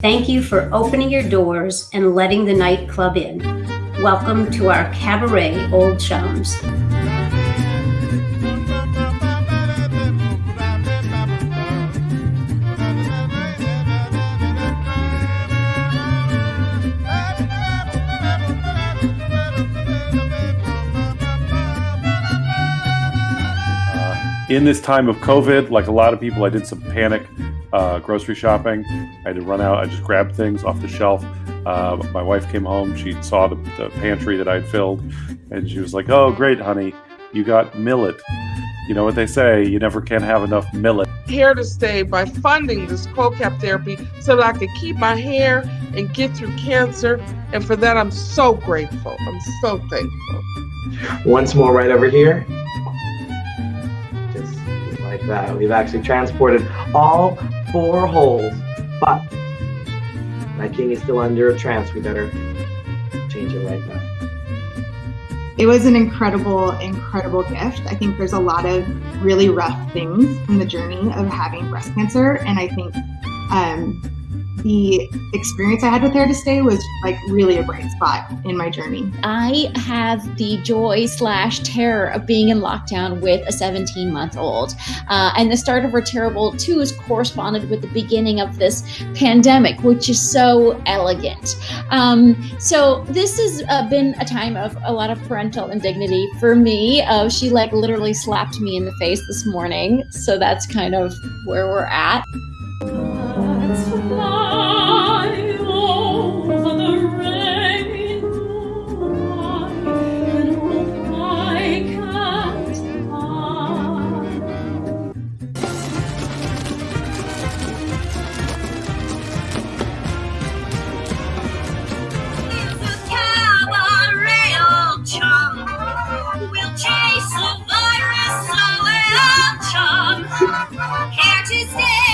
Thank you for opening your doors and letting the nightclub in. Welcome to our cabaret Old Chums. In this time of COVID, like a lot of people, I did some panic uh, grocery shopping. I had to run out. I just grabbed things off the shelf. Uh, my wife came home. She saw the, the pantry that I'd filled, and she was like, "Oh, great, honey, you got millet." You know what they say: you never can have enough millet. Hair to Stay by funding this cold-cap therapy so that I could keep my hair and get through cancer, and for that I'm so grateful. I'm so thankful. Once more, right over here that. We've actually transported all four holes, but my king is still under a trance. We better change it right now. It was an incredible, incredible gift. I think there's a lot of really rough things in the journey of having breast cancer, and I think um, the experience I had with Hair to Stay was like really a bright spot in my journey. I have the joy slash terror of being in lockdown with a 17 month old. Uh, and the start of her terrible twos corresponded with the beginning of this pandemic, which is so elegant. Um, so this has uh, been a time of a lot of parental indignity for me. Uh, she like literally slapped me in the face this morning. So that's kind of where we're at. stay.